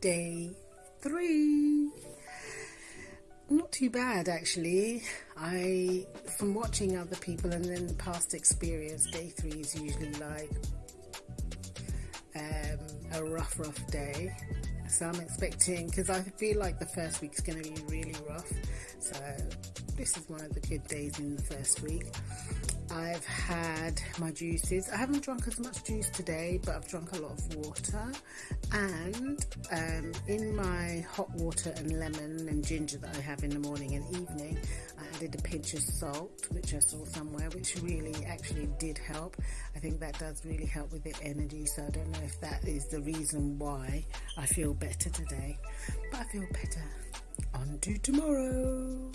day three. Not too bad actually. I, from watching other people and then the past experience, day three is usually like um, a rough, rough day. So I'm expecting, because I feel like the first week is going to be really rough. So this is one of the good days in the first week. I've had my juices. I haven't drunk as much juice today, but I've drunk a lot of water. And um, in my hot water and lemon and ginger that I have in the morning and evening, I added a pinch of salt, which I saw somewhere, which really actually did help. I think that does really help with the energy. So I don't know if that is the reason why I feel better today, but I feel better. On to tomorrow.